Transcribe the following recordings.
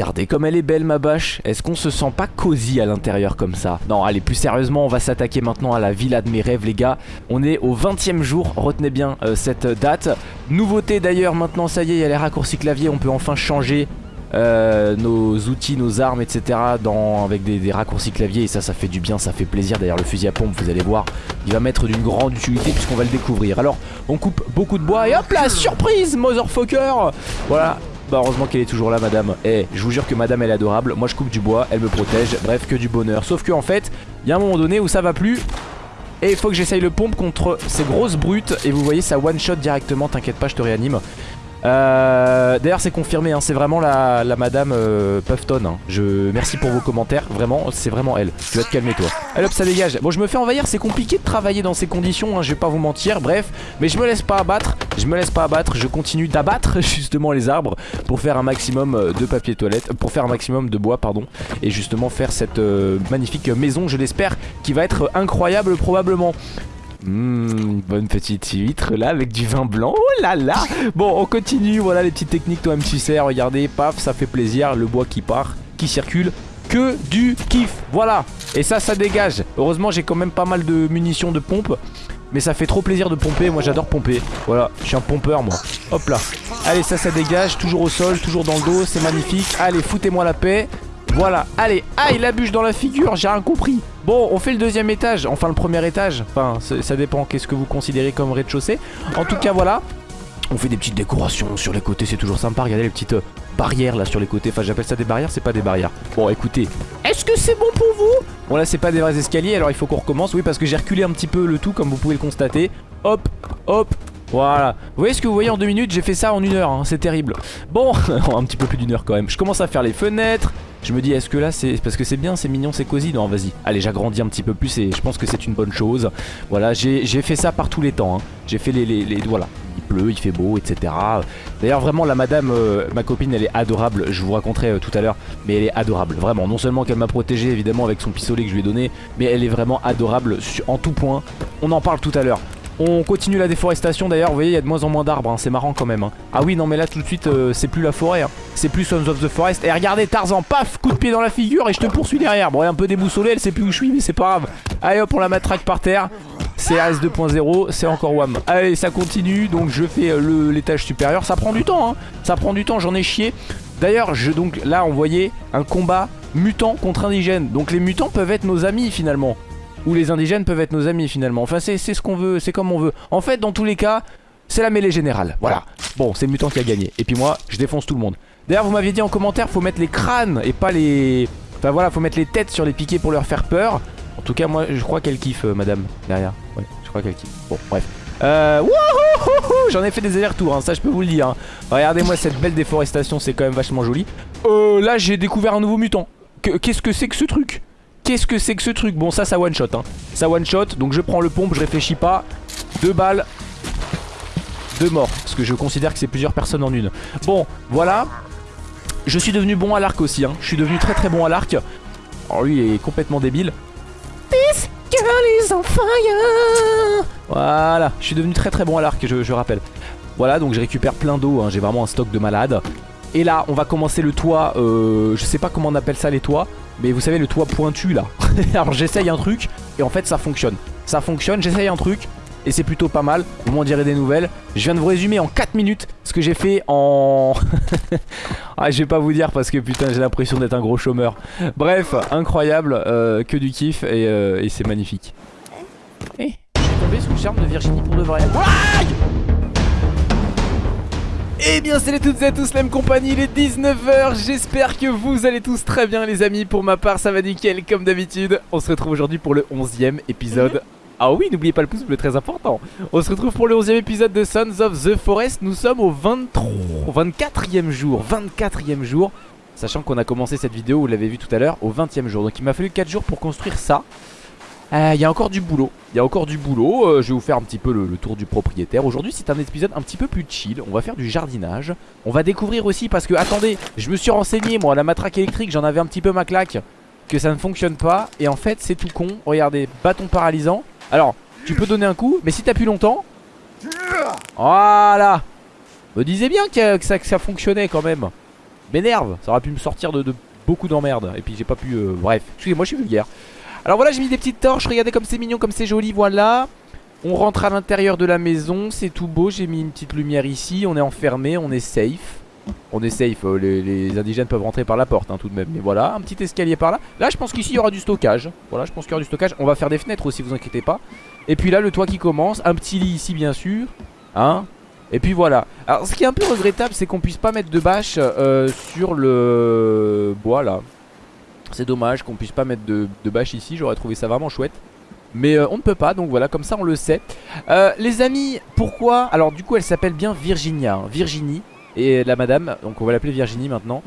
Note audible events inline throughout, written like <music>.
regardez comme elle est belle ma bâche. Est-ce qu'on se sent pas cosy à l'intérieur comme ça? Non, allez, plus sérieusement, on va s'attaquer maintenant à la villa de mes rêves, les gars. On est au 20 e jour, retenez bien euh, cette date. Nouveauté d'ailleurs, maintenant, ça y est, il y a les raccourcis clavier, on peut enfin changer euh, nos outils, nos armes, etc. Avec des, raccourcis clavier et ça, ça fait du bien, ça fait plaisir. D'ailleurs, le fusil à pompe, vous allez voir, il va mettre d'une grande utilité puisqu'on va le découvrir. Alors, on coupe beaucoup de bois et hop là, surprise, motherfucker Voilà, bah heureusement qu'elle est toujours là madame. Eh je vous jure que madame elle est adorable. Moi je coupe du bois, elle me protège. Bref que du bonheur. Sauf que en fait il y a un moment donné où ça va plus. Et il faut que j'essaye le pompe contre ces grosses brutes. Et vous voyez ça one shot directement. T'inquiète pas je te réanime euh, D'ailleurs c'est confirmé hein, c'est vraiment la, madame euh, Puffton hein. je, Merci pour vos commentaires Vraiment c'est vraiment elle. Tu vas te calmer toi. Allez hop ça dégage. Bon je me fais envahir c'est compliqué de travailler dans ces conditions hein, Je vais pas vous mentir. Bref Mais je me laisse pas abattre Je me laisse pas abattre Je continue d'abattre <laughs> justement les arbres Pour faire un maximum euh, de papier toilette Pour faire un maximum de bois pardon Et justement faire cette magnifique maison je l'espère Qui va être incroyable probablement Mmh, bonne petite huître là avec du vin blanc. Oh là là Bon, on continue. Voilà les petites techniques, tu sais. Regardez, paf, ça fait plaisir. Le bois qui part, qui circule. Que du kiff. Voilà. Et ça, ça dégage. Heureusement, j'ai quand même pas mal de munitions de pompe. Mais ça fait trop plaisir de pomper. Moi, j'adore pomper. Voilà, je suis un pompeur, moi. Hop là. Allez, ça, ça dégage. Toujours au sol, toujours dans le dos. C'est magnifique. Allez, foutez-moi la paix. Voilà, allez, aïe la bûche dans la figure, j'ai rien compris. Bon, on fait le deuxième étage, enfin le premier étage. Enfin, ça dépend qu'est-ce que vous considérez comme rez-de-chaussée. En tout cas, voilà. On fait des petites décorations sur les côtés, c'est toujours sympa. Regardez les petites euh, barrières là sur les côtés. Enfin, j'appelle ça des barrières, c'est pas des barrières. Bon, écoutez, est-ce que c'est bon pour vous? Bon, là, c'est pas des vrais escaliers, alors il faut qu'on recommence. Oui, parce que j'ai reculé un petit peu le tout, comme vous pouvez le constater. Hop, hop, voilà. Vous voyez ce que vous voyez en deux minutes? J'ai fait ça en une heure, hein. c'est terrible. Bon, <laughs> un petit peu plus d'une heure quand même. Je commence à faire les fenêtres. Je me dis, est-ce que là, c'est parce que c'est bien, c'est mignon, c'est cosy Non, vas-y. Allez, j'agrandis un petit peu plus et je pense que c'est une bonne chose. Voilà, j'ai fait ça par tous les temps. Hein. J'ai fait les, les, Voilà. Il pleut, il fait beau, etc. D'ailleurs, vraiment, la madame, euh, ma copine, elle est adorable. Je vous raconterai euh, tout à l'heure. Mais elle est adorable. Vraiment. Non seulement qu'elle m'a protégé, évidemment, avec son pistolet que je lui ai donné. Mais elle est vraiment adorable en tout point. On en parle tout à l'heure. On continue la déforestation d'ailleurs, vous voyez il y a de moins en moins d'arbres, hein. c'est marrant quand même. Hein. Ah oui non mais là tout de suite euh, c'est plus la forêt, hein. c'est plus Sons of the Forest. Et regardez Tarzan, paf, coup de pied dans la figure et je te poursuis derrière. Bon elle est un peu déboussolée, elle sait plus où je suis mais c'est pas grave. Allez hop on la matraque par terre. CRS 2.0, c'est encore WAM. Allez ça continue, donc je fais euh, l'étage supérieur. Ça prend du temps, ça prend du temps, j'en ai chié. D'ailleurs, je donc là on voyait un combat mutant contre indigène. Donc les mutants peuvent être nos amis finalement. Ou les indigènes peuvent être nos amis finalement. Enfin c'est ce qu'on veut, c'est comme on veut. En fait dans tous les cas, c'est la mêlée générale. Voilà. Bon, c'est mutant qui a gagné. Et puis moi, je défonce tout le monde. D'ailleurs, vous m'aviez dit en commentaire, faut mettre les crânes et pas les... Enfin voilà, faut mettre les têtes sur les piquets pour leur faire peur. En tout cas, moi, je crois qu'elle kiffe, euh, madame, derrière. Ouais, je crois qu'elle kiffe. Bon, bref. Euh, J'en ai fait des allers-retours, hein, ça je peux vous le dire. Hein. Regardez-moi cette belle déforestation, c'est quand même vachement joli. Euh, là, j'ai découvert un nouveau mutant. Qu'est-ce que c'est que ce truc? Qu'est-ce que c'est que ce truc? Bon ça ça one shot hein. Ça one shot donc je prends le pompe je réfléchis pas. Deux balles. Deux morts Parce que je considère que c'est plusieurs personnes en une. Bon voilà. Je suis devenu bon à l'arc aussi hein. Je suis devenu très très bon à l'arc. Alors lui il est complètement débile. Girl is Voilà Je suis devenu très très bon à l'arc je, rappelle. Voilà donc je récupère plein d'eau hein. J'ai vraiment un stock de malade et là on va commencer le toit euh, Je sais pas comment on appelle ça les toits mais vous savez le toit pointu là. <laughs> Alors j'essaye un truc et en fait ça fonctionne. Ça fonctionne, j'essaye un truc et c'est plutôt pas mal, vous m'en direz des nouvelles. Je viens de vous résumer en 4 minutes ce que j'ai fait en... <laughs> ah je vais pas vous dire parce que putain j'ai l'impression d'être un gros chômeur. Bref, incroyable, euh, que du kiff et, euh, et c'est magnifique. Eh, je suis tombé sous le charme de Virginie pour de vrai eh bien salut toutes et à tous, la même compagnie, il est 19h, j'espère que vous allez tous très bien les amis, pour ma part ça va nickel comme d'habitude On se retrouve aujourd'hui pour le 11ème épisode ah oui, n'oubliez pas le pouce bleu, très important. On se retrouve pour le 11e épisode de Sons of the Forest. Nous sommes au 23, 24e jour. 24e jour. Sachant qu'on a commencé cette vidéo, vous l'avez vu tout à l'heure, au 20e jour. Donc il m'a fallu 4 jours pour construire ça. Il euh, y a encore du boulot, il y a encore du boulot, euh, je vais vous faire un petit peu le, tour du propriétaire. Aujourd'hui c'est un épisode un petit peu plus chill, on va faire du jardinage. On va découvrir aussi parce que, attendez, je me suis renseigné moi, la matraque électrique j'en avais un petit peu ma claque Que ça ne fonctionne pas, et en fait c'est tout con, regardez, bâton paralysant. Alors, tu peux donner un coup, mais si t'appuies longtemps. Voilà. Me disais bien que, ça, que ça fonctionnait quand même. M'énerve. Ça aurait pu me sortir de, beaucoup d'emmerdes. Et puis j'ai pas pu... Euh, bref, excusez-moi, je suis vulgaire. Alors voilà, j'ai mis des petites torches. Regardez comme c'est mignon, comme c'est joli. Voilà. On rentre à l'intérieur de la maison. C'est tout beau. J'ai mis une petite lumière ici. On est enfermé. On est safe. On est safe, euh, les, indigènes peuvent rentrer par la porte hein, tout de même Mais voilà, un petit escalier par là Là je pense qu'ici il y aura du stockage Voilà je pense qu'il y aura du stockage On va faire des fenêtres aussi vous inquiétez pas Et puis là le toit qui commence Un petit lit ici bien sûr Hein et puis voilà Alors ce qui est un peu regrettable c'est qu'on puisse pas mettre de bâche euh, Sur le bois là C'est dommage qu'on puisse pas mettre de, bâche ici J'aurais trouvé ça vraiment chouette mais euh, on ne peut pas, donc voilà, comme ça on le sait euh, Les amis, pourquoi Alors du coup elle s'appelle bien Virginia hein. Virginie, et la madame, donc on va l'appeler Virginie maintenant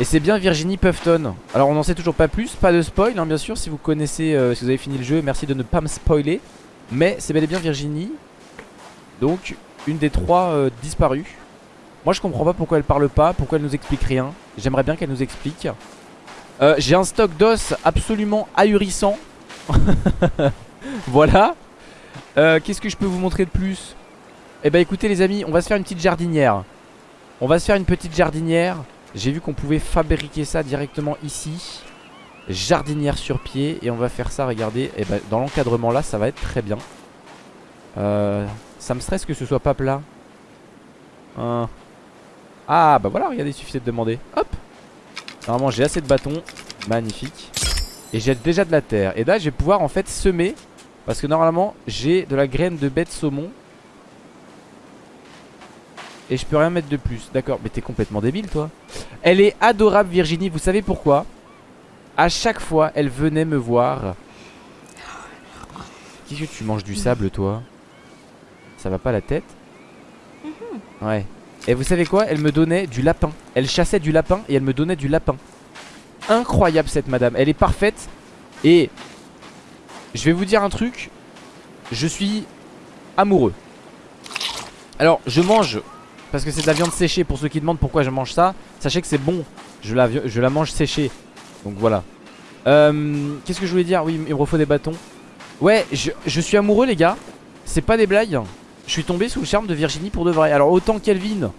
et c'est bien Virginie Puffton Alors on n'en sait toujours pas plus, pas de spoil hein, bien sûr Si vous connaissez, si vous avez fini le jeu, merci de ne pas me spoiler Mais c'est bel et bien Virginie Donc une des trois euh, disparues. Moi je comprends pas pourquoi elle parle pas, pourquoi elle nous explique rien. J'aimerais bien qu'elle nous explique. Euh, j'ai un stock d'os absolument ahurissant. <laughs> voilà. Euh, qu'est-ce que je peux vous montrer de plus? Eh bah écoutez les amis, on va se faire une petite jardinière. On va se faire une petite jardinière. J'ai vu qu'on pouvait fabriquer ça directement ici. Jardinière sur pied. Et on va faire ça, regardez. Et eh bah, dans l'encadrement là, ça va être très bien. Euh, ça me stresse que ce soit pas plat. Ah bah voilà, regardez, il suffisait de demander. Hop Normalement j'ai assez de bâtons. Magnifique. Et j'ai déjà de la terre. Et là je vais pouvoir en fait semer. Parce que normalement j'ai de la graine de bête saumon. Et je peux rien mettre de plus. D'accord, mais t'es complètement débile toi. Elle est adorable Virginie, vous savez pourquoi? À chaque fois elle venait me voir. Qu'est-ce que tu manges du sable toi? Ça va pas la tête? Mhm. Ouais Et vous savez quoi? Elle me donnait du lapin. Elle chassait du lapin et elle me donnait du lapin. Incroyable cette madame. Elle est parfaite. Et Je vais vous dire un truc. Je suis amoureux. Alors je mange Parce que c'est de la viande séchée. Pour ceux qui demandent pourquoi je mange ça Sachez que c'est bon. Je la, mange séchée. Donc voilà. Euh, Qu'est-ce que je voulais dire? Oui il me refaut des bâtons. Ouais je, je suis amoureux les gars. C'est pas des blagues je suis tombé sous le charme de Virginie pour de vrai. Alors autant Kelvin.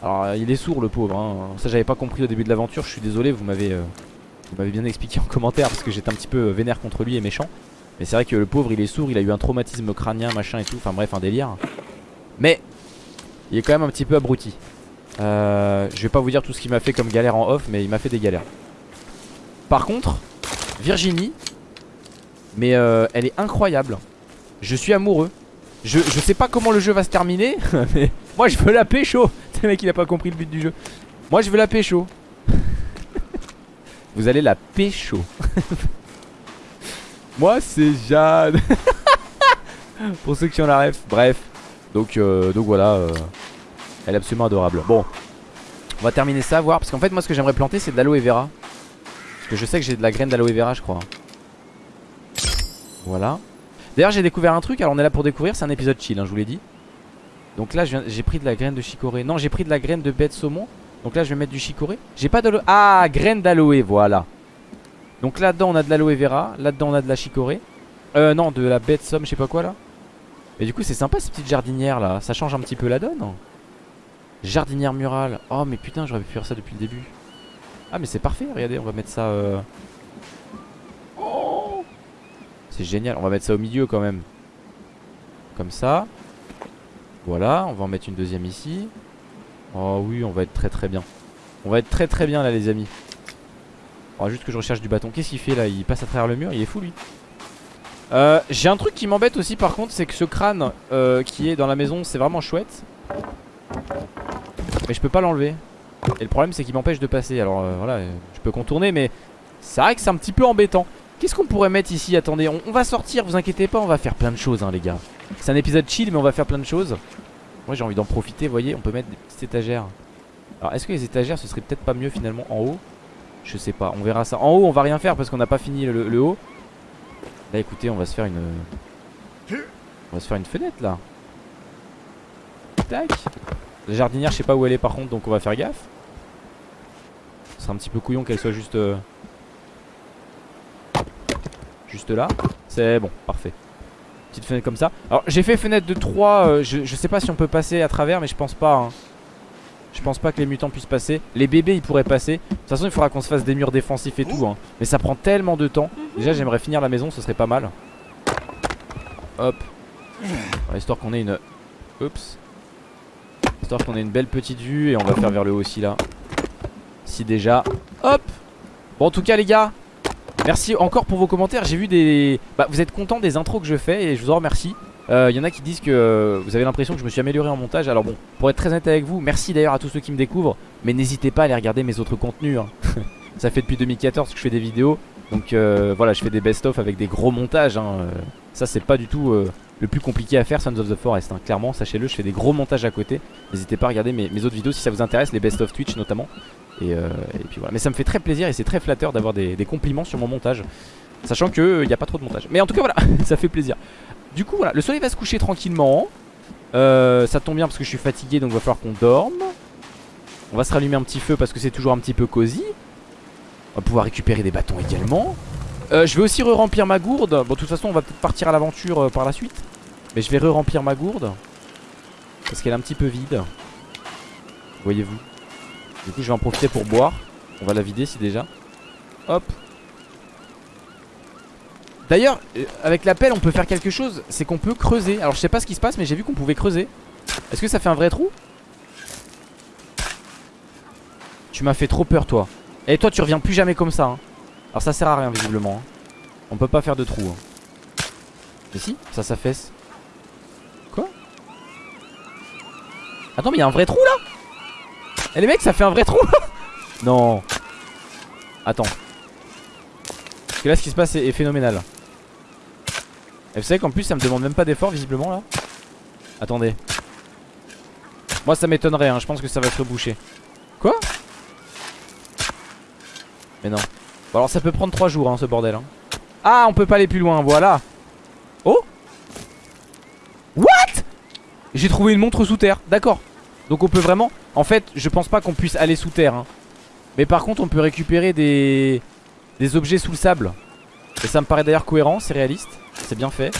Alors il est sourd le pauvre hein. Ça j'avais pas compris au début de l'aventure. Je suis désolé vous m'avez euh, bien expliqué en <laughs> commentaire Parce que j'étais un petit peu euh, vénère contre lui et méchant. Mais c'est vrai que le pauvre il est sourd Il a eu un traumatisme crânien machin et tout. Enfin bref un délire. Mais Il est quand même un petit peu abruti. Euh, Je vais pas vous dire tout ce qu'il m'a fait comme galère en off Mais il m'a fait des galères. Par contre Virginie Mais elle est incroyable. Je suis amoureux je, sais pas comment le jeu va se terminer <laughs> Mais moi je veux la pécho. <laughs> Le mec il a pas compris le but du jeu. Moi je veux la pécho. <laughs> Vous allez la pécho. Moi c'est Jade Pour ceux qui ont la ref Bref. Donc, euh, donc voilà euh, Elle est absolument adorable. Bon On va terminer ça voir Parce qu'en fait moi ce que j'aimerais planter c'est de l'aloe vera. Parce que je sais que j'ai de la graine d'aloe vera je crois. Voilà D'ailleurs j'ai découvert un truc, alors on est là pour découvrir, c'est un épisode chill, hein, je vous l'ai dit. Donc là j'ai pris de la graine de chicorée. Non j'ai pris de la graine de bête saumon. Donc là je vais mettre du chicorée. J'ai pas d'aloe. Ah graine d'aloe, voilà. Donc là-dedans on a de l'aloe vera, là-dedans on a de la chicorée. Euh non de la bête somme, je sais pas quoi là. Mais du coup c'est sympa ces petites jardinières là, ça change un petit peu la donne. Jardinière murale. Oh mais putain j'aurais pu faire ça depuis le début. Ah mais c'est parfait, regardez on va mettre ça... Euh... C'est génial, on va mettre ça au milieu quand même. Comme ça. Voilà, on va en mettre une deuxième ici. Oh oui, on va être très très bien. On va être très très bien là les amis. Oh juste que je recherche du bâton. Qu'est-ce qu'il fait là? Il passe à travers le mur, il est fou lui. Euh, J'ai un truc qui m'embête aussi par contre C'est que ce crâne euh, qui est dans la maison C'est vraiment chouette. Mais je peux pas l'enlever. Et le problème c'est qu'il m'empêche de passer. Alors euh, voilà, je peux contourner mais C'est vrai que c'est un petit peu embêtant Qu'est-ce qu'on pourrait mettre ici Attendez, on, va sortir, vous inquiétez pas, on va faire plein de choses, hein, les gars. C'est un épisode chill, mais on va faire plein de choses. Moi, j'ai envie d'en profiter, vous voyez, on peut mettre des petites étagères. Alors, est-ce que les étagères, ce serait peut-être pas mieux finalement en haut? Je sais pas, on verra ça. En haut, on va rien faire parce qu'on n'a pas fini le, haut. Là, écoutez, on va se faire une... On va se faire une fenêtre, là. Tac. La jardinière, je sais pas où elle est par contre, donc on va faire gaffe. Ce serait un petit peu couillon qu'elle soit juste... Euh, Juste là C'est bon, parfait Petite fenêtre comme ça Alors j'ai fait fenêtre de 3 euh, je, sais pas si on peut passer à travers mais je pense pas hein. Je pense pas que les mutants puissent passer. Les bébés ils pourraient passer. De toute façon il faudra qu'on se fasse des murs défensifs et tout hein. Mais ça prend tellement de temps. Déjà j'aimerais finir la maison, ce serait pas mal. Hop. histoire qu'on ait une... Oups. Histoire qu'on ait une belle petite vue et on va faire vers le haut aussi là. Si déjà. Hop Bon en tout cas les gars, merci encore pour vos commentaires. J'ai vu des... Bah vous êtes contents des intros que je fais et je vous en remercie. Il euh, y en a qui disent que euh, vous avez l'impression que je me suis amélioré en montage. Alors bon, pour être très honnête avec vous, merci d'ailleurs à tous ceux qui me découvrent. Mais n'hésitez pas à aller regarder mes autres contenus. Hein. <laughs> Ça fait depuis 2014 que je fais des vidéos. Donc euh, voilà, je fais des best-of avec des gros montages. Hein. Ça, c'est pas du tout le plus compliqué à faire, Sons of the Forest. Hein. Clairement, sachez-le, je fais des gros montages à côté. N'hésitez pas à regarder mes, autres vidéos si ça vous intéresse, les best-of Twitch notamment. Et, puis voilà. Mais ça me fait très plaisir et c'est très flatteur d'avoir des, compliments sur mon montage. Sachant qu'il n'y a pas trop de montage. Mais en tout cas, voilà, <laughs> ça fait plaisir. Du coup voilà le soleil va se coucher tranquillement. Euh, Ça tombe bien parce que je suis fatigué donc il va falloir qu'on dorme. On va se rallumer un petit feu parce que c'est toujours un petit peu cosy. On va pouvoir récupérer des bâtons également. Euh, Je vais aussi re-remplir ma gourde. Bon de toute façon on va peut-être partir à l'aventure euh, par la suite. Mais je vais re-remplir ma gourde. Parce qu'elle est un petit peu vide. Voyez-vous Du coup je vais en profiter pour boire On va la vider si déjà Hop D'ailleurs, euh, avec la pelle, on peut faire quelque chose. C'est qu'on peut creuser. Alors, je sais pas ce qui se passe, mais j'ai vu qu'on pouvait creuser. Est-ce que ça fait un vrai trou? Tu m'as fait trop peur, toi. Et toi, tu reviens plus jamais comme ça. Hein. Alors, ça sert à rien, visiblement. Hein. On peut pas faire de trou. Hein. Mais si, ça s'affaisse. Quoi? Attends, mais il y a un vrai trou là? Eh les mecs, ça fait un vrai trou <laughs> Non. Attends. Parce que là, ce qui se passe est, phénoménal. Et vous savez qu'en plus, ça me demande même pas d'effort, visiblement, là. Attendez. Moi, ça m'étonnerait, hein. je pense que ça va se reboucher. Quoi? Mais non. Bon, alors, ça peut prendre 3 jours, hein, ce bordel. Hein. Ah, on peut pas aller plus loin, voilà. Oh What? J'ai trouvé une montre sous terre, d'accord. Donc on peut vraiment... En fait, je pense pas qu'on puisse aller sous terre. Hein. Mais par contre, on peut récupérer des des objets sous le sable. Et ça me paraît d'ailleurs cohérent, c'est réaliste. C'est bien fait.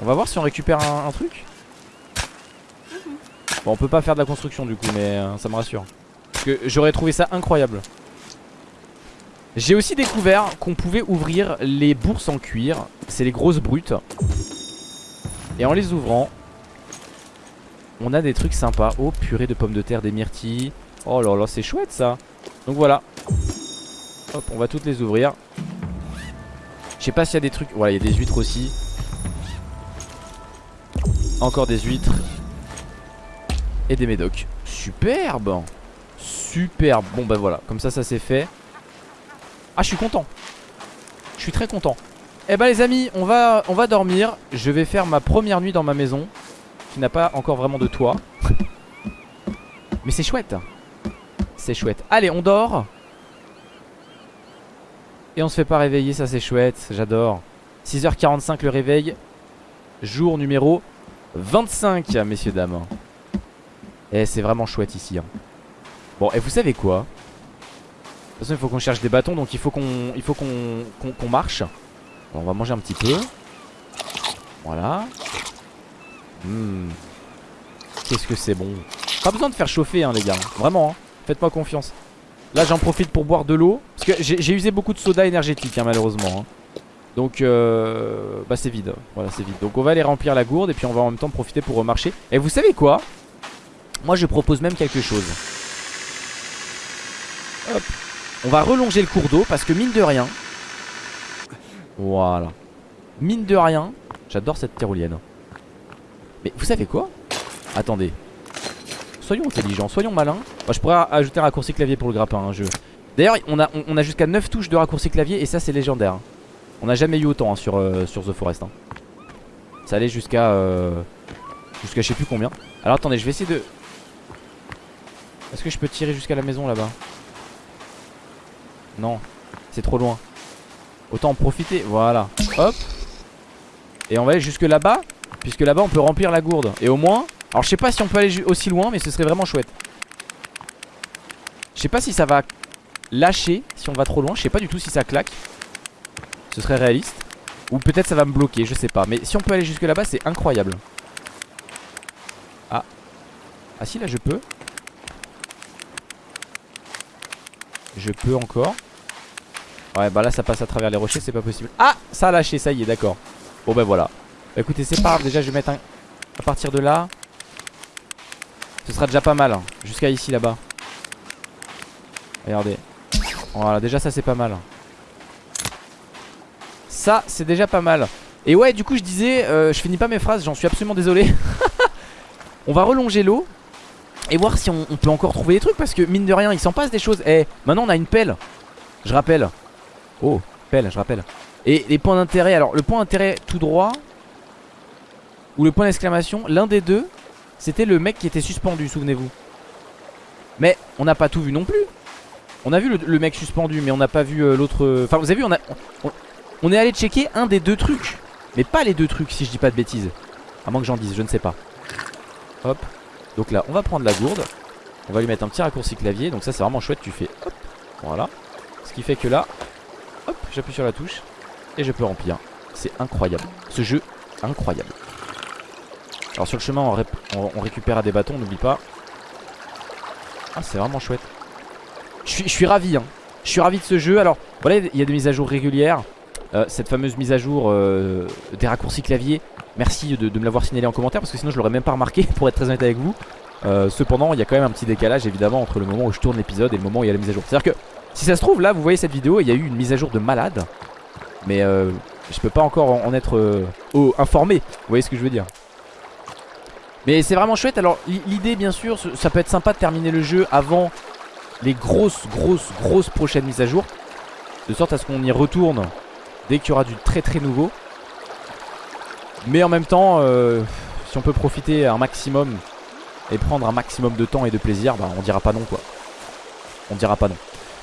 On va voir si on récupère un, truc. Bon, on peut pas faire de la construction du coup, mais euh, ça me rassure. Parce que j'aurais trouvé ça incroyable. J'ai aussi découvert qu'on pouvait ouvrir les bourses en cuir. C'est les grosses brutes. Et en les ouvrant, on a des trucs sympas. Oh, purée de pommes de terre, des myrtilles. Oh là là, c'est chouette ça. Donc voilà. Hop, on va toutes les ouvrir. Je sais pas s'il y a des trucs. Voilà, il y a des huîtres aussi. Encore des huîtres. Et des médocs. Superbe Superbe Bon bah voilà, comme ça ça c'est fait. Ah je suis content. Je suis très content. Eh bah les amis, on va, on va dormir. Je vais faire ma première nuit dans ma maison. Qui n'a pas encore vraiment de toit. <laughs> Mais c'est chouette. C'est chouette. Allez, on dort. Et on se fait pas réveiller, ça c'est chouette, j'adore 6h45 le réveil Jour numéro 25 messieurs dames Et c'est vraiment chouette ici hein. Bon et vous savez quoi? De toute façon il faut qu'on cherche des bâtons Donc il faut qu'on il faut qu'on marche On va manger un petit peu Voilà hmm. Qu'est-ce que c'est bon. Pas besoin de faire chauffer hein les gars. Vraiment hein. Faites-moi confiance. Là j'en profite pour boire de l'eau. Parce que j'ai usé beaucoup de soda énergétique hein, malheureusement hein. Donc euh, bah c'est vide. Voilà c'est vide. Donc on va aller remplir la gourde Et puis on va en même temps profiter pour remarcher. Et vous savez quoi? Moi je propose même quelque chose. Hop. On va relonger le cours d'eau Parce que mine de rien Voilà. Mine de rien J'adore cette tyrolienne Mais vous savez quoi? Attendez. Soyons intelligents, soyons malins. Je pourrais ajouter un raccourci clavier pour le grappin hein, D'ailleurs on a, on, jusqu'à 9 touches de raccourci clavier Et ça c'est légendaire. On n'a jamais eu autant hein, sur, euh, sur The Forest hein. Ça allait jusqu'à euh, Jusqu'à je sais plus combien. Alors attendez je vais essayer de Est-ce que je peux tirer jusqu'à la maison là-bas? Non C'est trop loin. Autant en profiter Voilà. Hop. Et on va aller jusque là-bas Puisque là-bas on peut remplir la gourde. Et au moins, alors je sais pas si on peut aller aussi loin Mais ce serait vraiment chouette. Je sais pas si ça va lâcher Si on va trop loin, je sais pas du tout si ça claque. Ce serait réaliste. Ou peut-être ça va me bloquer, je sais pas. Mais si on peut aller jusque là-bas c'est incroyable. Ah. Ah si là je peux. Je peux encore. Ouais bah là ça passe à travers les rochers c'est pas possible. Ah ça a lâché ça y est d'accord. Bon bah voilà. Bah, écoutez, c'est pas grave, déjà je vais mettre un... À partir de là. Ce sera déjà pas mal, hein. jusqu'à ici là-bas. Regardez. Voilà, déjà ça c'est pas mal. Ça c'est déjà pas mal. Et ouais, du coup je disais, euh, je finis pas mes phrases, j'en suis absolument désolé. <laughs> on va relonger l'eau et voir si on, peut encore trouver des trucs parce que mine de rien, il s'en passe des choses. Eh, maintenant on a une pelle. Je rappelle. Oh, pelle, je rappelle. Et les points d'intérêt, alors le point d'intérêt tout droit ou le point d'exclamation, l'un des deux, c'était le mec qui était suspendu, souvenez-vous. Mais on n'a pas tout vu non plus. On a vu le, mec suspendu, mais on n'a pas vu euh, l'autre. Enfin, vous avez vu, on, a, on est allé checker un des deux trucs. Mais pas les deux trucs si je dis pas de bêtises À moins que j'en dise, je ne sais pas Hop Donc là on va prendre la gourde On va lui mettre un petit raccourci clavier Donc ça c'est vraiment chouette, tu fais hop Voilà Ce qui fait que là Hop j'appuie sur la touche Et je peux remplir C'est incroyable Ce jeu incroyable Alors sur le chemin on, récupère des bâtons n'oublie pas Ah c'est vraiment chouette je suis, ravi hein Je suis ravi de ce jeu Alors voilà il y a des mises à jour régulières euh, cette fameuse mise à jour euh, des raccourcis clavier. Merci de, me l'avoir signalé en commentaire parce que sinon je l'aurais même pas remarqué <laughs> pour être très honnête avec vous. Euh, cependant, il y a quand même un petit décalage évidemment entre le moment où je tourne l'épisode et le moment où il y a la mise à jour. C'est-à-dire que si ça se trouve, là vous voyez cette vidéo, il y a eu une mise à jour de malade. Mais je peux pas encore en, être informé. Vous voyez ce que je veux dire? Mais c'est vraiment chouette. Alors l'idée bien sûr ça peut être sympa de terminer le jeu avant les grosses grosses grosses prochaines mises à jour De sorte à ce qu'on y retourne Dès qu'il y aura du très très nouveau. Mais en même temps euh, Si on peut profiter un maximum Et prendre un maximum de temps et de plaisir Bah on dira pas non quoi. On dira pas non.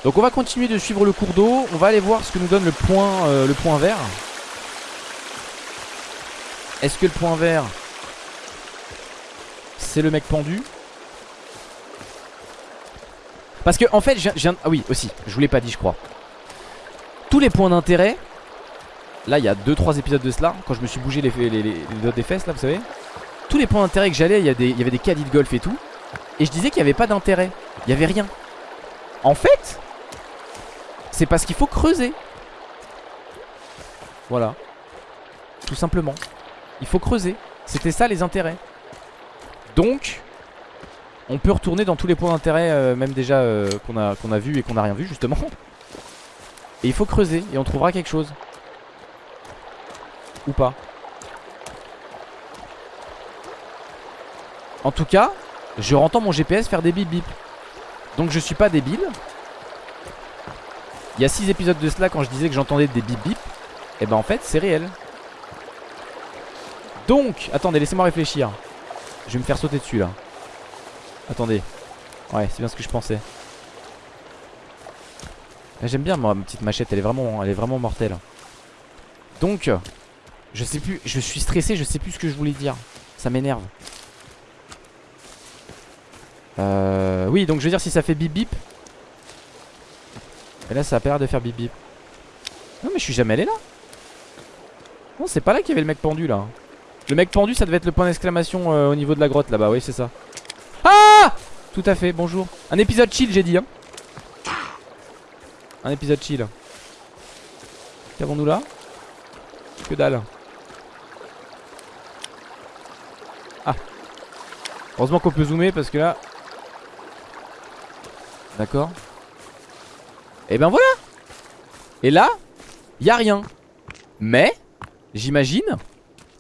Donc on va continuer de suivre le cours d'eau. On va aller voir ce que nous donne le point, euh, le point vert. Est-ce que le point vert C'est le mec pendu. Parce que en fait, je viens, ah oui aussi, je vous l'ai pas dit je crois. Tous les points d'intérêt Là il y a 2-3 épisodes de cela Quand je me suis bougé les, les, des fesses là vous savez. Tous les points d'intérêt que j'allais il, y, y avait des caddies de golf et tout. Et je disais qu'il n'y avait pas d'intérêt. Il n'y avait rien. En fait C'est parce qu'il faut creuser. Voilà. Tout simplement. Il faut creuser. C'était ça les intérêts Donc on peut retourner dans tous les points d'intérêt euh, Même déjà euh, qu'on a, vu et qu'on n'a rien vu justement. Et il faut creuser Et on trouvera quelque chose. Ou pas. En tout cas Je entends mon GPS faire des bip bip Donc je suis pas débile. Il y a 6 épisodes de cela quand je disais que j'entendais des bip bip Et ben en fait c'est réel. Donc Attendez laissez-moi réfléchir Je vais me faire sauter dessus là Attendez Ouais c'est bien ce que je pensais J'aime bien moi ma petite machette elle est vraiment, elle est vraiment mortelle Donc je sais plus, je suis stressé, je sais plus ce que je voulais dire. Ça m'énerve. Euh, oui, donc je veux dire si ça fait bip bip. Et là ça a pas l'air de faire bip bip. Non mais je suis jamais allé là. Non c'est pas là qu'il y avait le mec pendu là. Le mec pendu ça devait être le point d'exclamation euh, au niveau de la grotte là-bas, oui c'est ça. Ah Tout à fait, bonjour. Un épisode chill j'ai dit hein. Un épisode chill. Qu'avons-nous là? Que dalle. Heureusement qu'on peut zoomer parce que là D'accord Et ben voilà Et là y a rien Mais J'imagine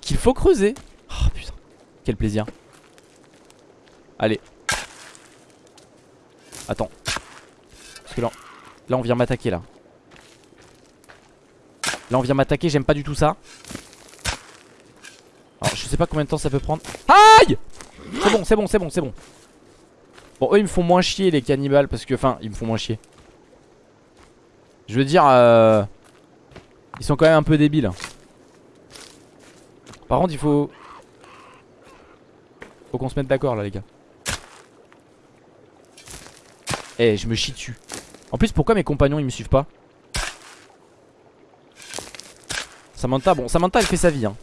Qu'il faut creuser. Oh putain. Quel plaisir. Allez. Attends. Parce que là Là on vient m'attaquer là. Là on vient m'attaquer j'aime pas du tout ça. Alors je sais pas combien de temps ça peut prendre. Aïe! C'est bon, c'est bon, c'est bon, c'est bon. Bon, eux ils me font moins chier les cannibales parce que, enfin, ils me font moins chier. Je veux dire, euh, ils sont quand même un peu débiles. Par contre, il faut. Faut qu'on se mette d'accord là, les gars. Eh, je me chie dessus. En plus, pourquoi mes compagnons ils me suivent pas Samantha, bon, Samantha elle fait sa vie, hein.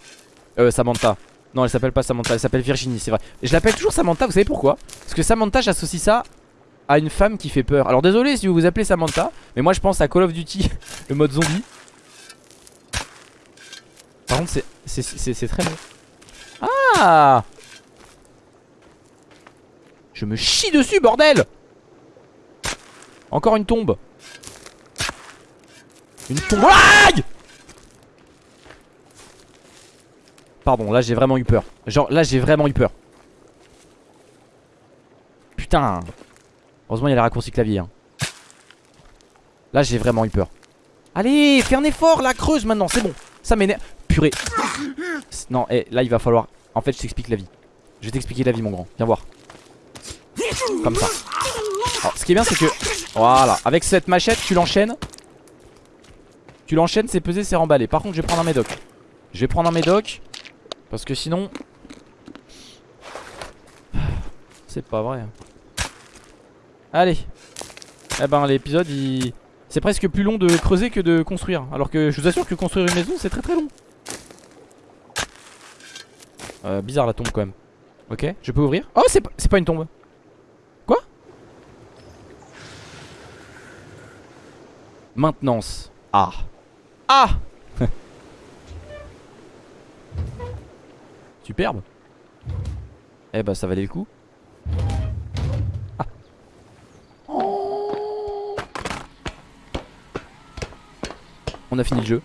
Euh, Samantha. Non, elle s'appelle pas Samantha, elle s'appelle Virginie, c'est vrai. Je l'appelle toujours Samantha, vous savez pourquoi? Parce que Samantha, j'associe ça à une femme qui fait peur. Alors désolé si vous vous appelez Samantha, mais moi je pense à Call of Duty, <laughs> le mode zombie. Par contre c'est très bon. Ah Je me chie dessus bordel Encore une tombe. Une tombe. Aïe Pardon, là j'ai vraiment eu peur. Genre là j'ai vraiment eu peur. Putain Heureusement il y a les raccourcis clavier hein. Là j'ai vraiment eu peur Allez fais un effort la creuse maintenant c'est bon Ça m'énerve Non et eh, là il va falloir En fait je t'explique la vie. Je vais t'expliquer la vie mon grand. Viens voir. Comme ça. Ce qui est bien c'est que Voilà. Avec cette machette tu l'enchaînes. Tu l'enchaînes c'est pesé c'est remballé. Par contre je vais prendre un médoc. Je vais prendre un médoc Parce que sinon C'est pas vrai. Allez. Eh ben l'épisode il... C'est presque plus long de creuser que de construire. Alors que je vous assure que construire une maison c'est très très long euh, Bizarre la tombe quand même. Ok je peux ouvrir? Oh c'est pas, une tombe. Quoi? Maintenance. Ah. Ah! <laughs> Superbe. Eh ben ça valait le coup. On a fini le jeu.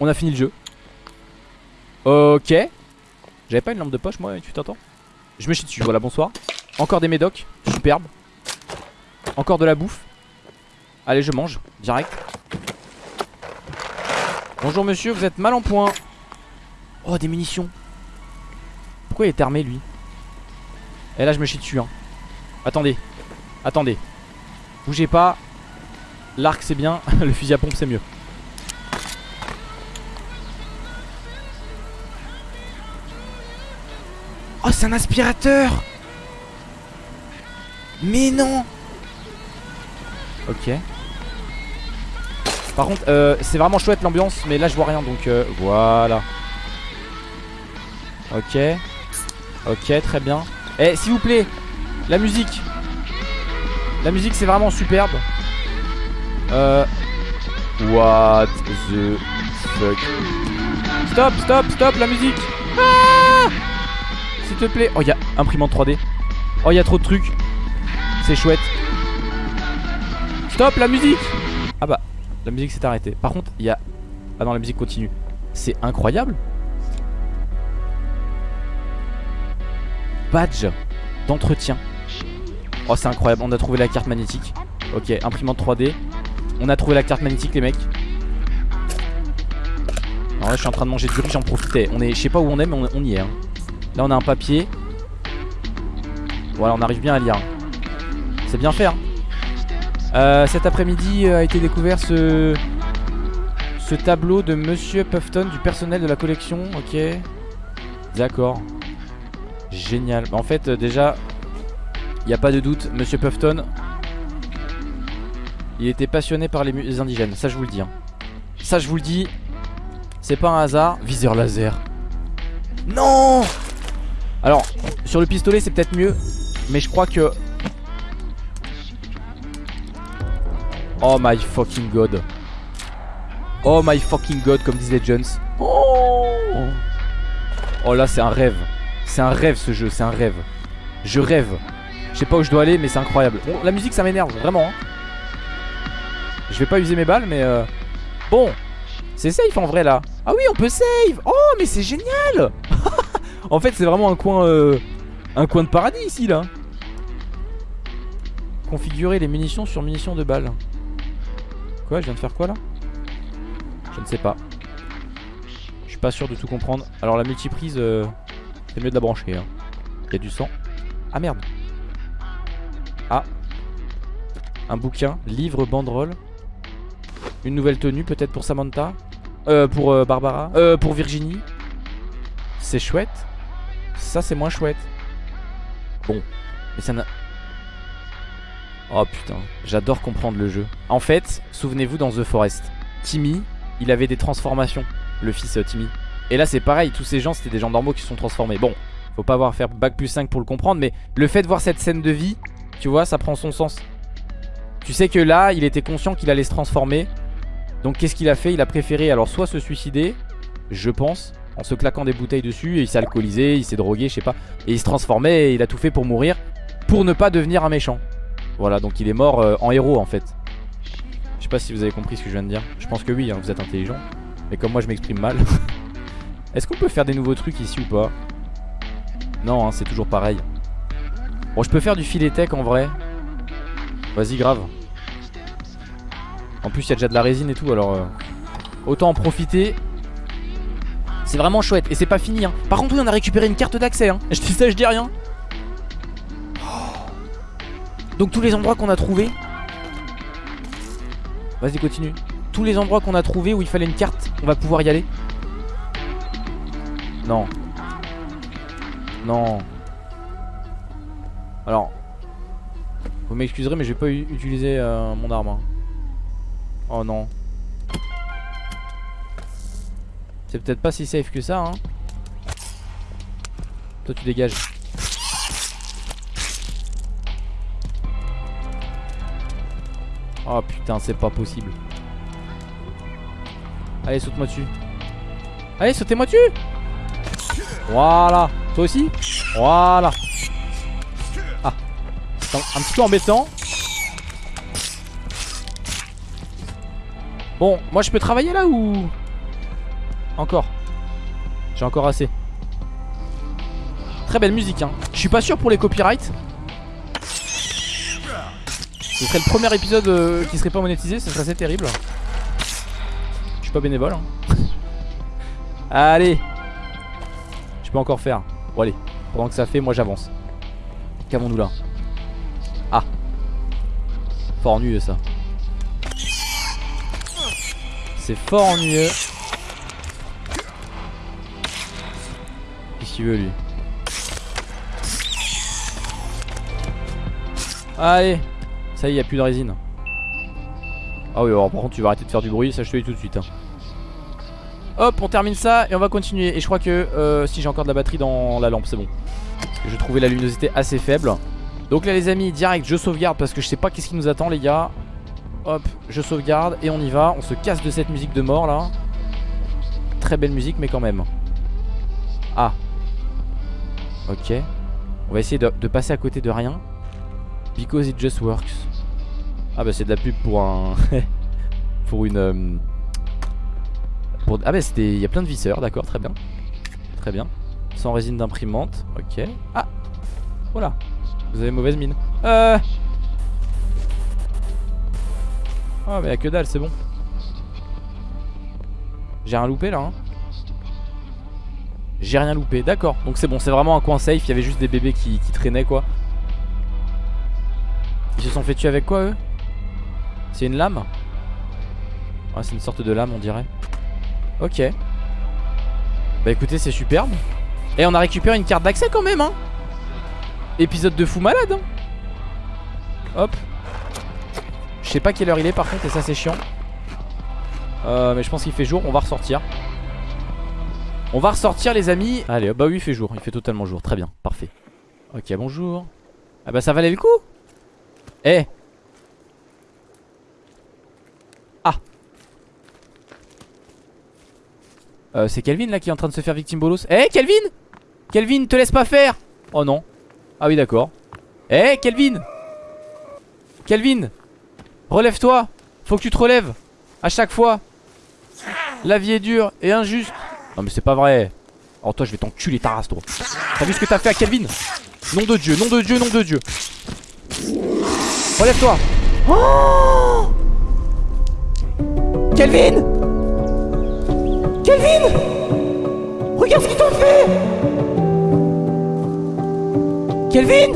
On a fini le jeu. Ok. J'avais pas une lampe de poche moi, tu t'entends? Je me chie dessus, voilà, bonsoir. Encore des médocs, superbe. Encore de la bouffe. Allez, je mange, direct. Bonjour monsieur, vous êtes mal en point. Oh, des munitions. Pourquoi il est armé lui? Et là, je me chie dessus. Hein. Attendez. Attendez. Bougez pas. L'arc c'est bien, <laughs> le fusil à pompe c'est mieux. C'est un aspirateur. Mais non. Ok. Par contre euh, c'est vraiment chouette l'ambiance Mais là je vois rien donc euh, voilà. Ok. Ok très bien. Eh s'il vous plaît La musique. La musique c'est vraiment superbe. Euh... What the fuck? Stop, stop, stop, la musique. Ah S'il te plaît. Oh, il y a imprimante 3D Oh, il y a trop de trucs. C'est chouette. Stop, la musique. Ah bah, la musique s'est arrêtée. Par contre, il y a... Ah non, la musique continue. C'est incroyable. Badge d'entretien. Oh, c'est incroyable, on a trouvé la carte magnétique. Ok, imprimante 3D on a trouvé la carte magnétique les mecs. Alors là je suis en train de manger du riz j'en profitais On est, je sais pas où on est mais on, y est hein. Là on a un papier Voilà on arrive bien à lire C'est bien fait hein. euh, Cet après-midi euh, a été découvert ce tableau de Monsieur Puffton Du personnel de la collection Ok D'accord Génial bah, En fait euh, déjà Il n'y a pas de doute Monsieur Puffton il était passionné par les, indigènes, ça je vous le dis. Hein. Ça je vous le dis, c'est pas un hasard. Viseur laser. Non Alors, sur le pistolet c'est peut-être mieux, mais je crois que... Oh my fucking god. Oh my fucking god, comme disent les Jones. Oh, oh là c'est un rêve. C'est un rêve ce jeu, c'est un rêve. Je rêve. Je sais pas où je dois aller, mais c'est incroyable. la musique ça m'énerve, vraiment. Hein. Je vais pas user mes balles mais euh... Bon C'est safe en vrai là Ah oui on peut save Oh mais c'est génial <laughs> En fait c'est vraiment un coin euh... Un coin de paradis ici là. Configurer les munitions sur munitions de balles Quoi je viens de faire quoi là? Je ne sais pas. Je suis pas sûr de tout comprendre. Alors la multiprise euh... C'est mieux de la brancher hein. Il y a du sang. Ah merde. Ah. Un bouquin, livre, banderole. Une nouvelle tenue peut-être pour Samantha? Euh, Pour euh, Barbara? Euh, Pour Virginie? C'est chouette Ça c'est moins chouette. Bon Mais ça n'a... Oh putain. J'adore comprendre le jeu. En fait Souvenez-vous dans The Forest. Timmy Il avait des transformations Le fils euh, Timmy. Et là c'est pareil Tous ces gens c'était des gens normaux qui se sont transformés. Bon Faut pas avoir faire bac plus 5 pour le comprendre Mais le fait de voir cette scène de vie Tu vois ça prend son sens. Tu sais que là il était conscient qu'il allait se transformer. Donc qu'est-ce qu'il a fait? Il a préféré alors soit se suicider Je pense En se claquant des bouteilles dessus Et il s'est alcoolisé, il s'est drogué je sais pas. Et il se transformait et il a tout fait pour mourir Pour ne pas devenir un méchant. Voilà donc il est mort euh, en héros en fait. Je sais pas si vous avez compris ce que je viens de dire. Je pense que oui hein, vous êtes intelligent. Mais comme moi je m'exprime mal. <laughs> Est-ce qu'on peut faire des nouveaux trucs ici ou pas? Non hein, c'est toujours pareil. Bon je peux faire du filet tech en vrai. Vas-y grave. En plus il y a déjà de la résine et tout alors euh, Autant en profiter C'est vraiment chouette et c'est pas fini hein. Par contre oui on a récupéré une carte d'accès hein. Je dis ça je dis rien. Donc tous les endroits qu'on a trouvés. Vas-y continue. Tous les endroits qu'on a trouvés où il fallait une carte On va pouvoir y aller. Non. Non. Alors Vous m'excuserez mais je vais pas utiliser euh, mon arme hein. Oh non C'est peut-être pas si safe que ça hein. Toi tu dégages. Oh putain c'est pas possible. Allez saute-moi dessus. Allez sautez-moi dessus. Voilà. Toi aussi. Voilà. Ah. Un, un petit peu embêtant. Bon moi je peux travailler là ou? Encore J'ai encore assez Très belle musique hein Je suis pas sûr pour les copyrights ce serait le premier épisode euh, qui serait pas monétisé, ce serait assez terrible. Je suis pas bénévole. Hein. <laughs> allez Je peux encore faire. Bon allez, pendant que ça fait, moi j'avance. Qu'avons-nous là? Ah Fort ennuyeux ça. C'est fort ennuyeux. Veut lui Allez ça y est, y a plus de résine. Ah oui, alors par contre, tu vas arrêter de faire du bruit, ça je te dis tout de suite. Hein. Hop, on termine ça et on va continuer. Et je crois que euh, si j'ai encore de la batterie dans la lampe, c'est bon. Je trouvais la luminosité assez faible. Donc là, les amis, direct, je sauvegarde parce que je sais pas qu'est-ce qui nous attend, les gars. Hop, je sauvegarde et on y va. On se casse de cette musique de mort là. Très belle musique, mais quand même. Ah. Ok. On va essayer de, passer à côté de rien. Because it just works. Ah bah c'est de la pub pour un... <laughs> pour une... Euh, pour... Ah bah c'était... Il y a plein de visseurs, d'accord, très bien. Très bien. Sans résine d'imprimante, ok. Ah Voilà. Vous avez mauvaise mine. Euh... Ah mais y'a que dalle, c'est bon. J'ai rien loupé là hein. J'ai rien loupé, d'accord. Donc c'est bon, c'est vraiment un coin safe. Il y avait juste des bébés qui, traînaient quoi. Ils se sont fait tuer avec quoi eux? C'est une lame? Ah c'est une sorte de lame on dirait. Ok. Bah écoutez c'est superbe. Et on a récupéré une carte d'accès quand même hein. Épisode de fou malade hein. Hop. Je sais pas quelle heure il est par contre et ça c'est chiant. Euh, Mais je pense qu'il fait jour. On va ressortir On va ressortir les amis. Allez bah oui il fait jour. Il fait totalement jour. Très bien. Parfait. Ok bonjour. Ah bah ça valait le coup. Eh. Ah. Euh, C'est Kelvin là qui est en train de se faire victime bolos. Eh Kelvin! Kelvin te laisse pas faire! Oh non. Ah oui d'accord. Eh Kelvin! Kelvin! Relève-toi. Faut que tu te relèves. À chaque fois. La vie est dure et injuste Non mais c'est pas vrai. Oh toi je vais t'enculer ta race toi. T'as vu ce que t'as fait à Kelvin? Nom de Dieu, nom de Dieu, nom de Dieu. Relève-toi. Oh Kelvin! Regarde ce qu'ils t'ont fait! Kelvin!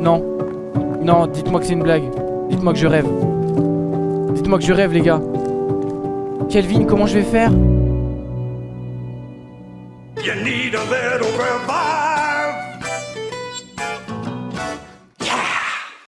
Non. Non, dites-moi que c'est une blague. Dites-moi que je rêve Dites-moi que je rêve les gars. Kelvin, comment je vais faire? You need a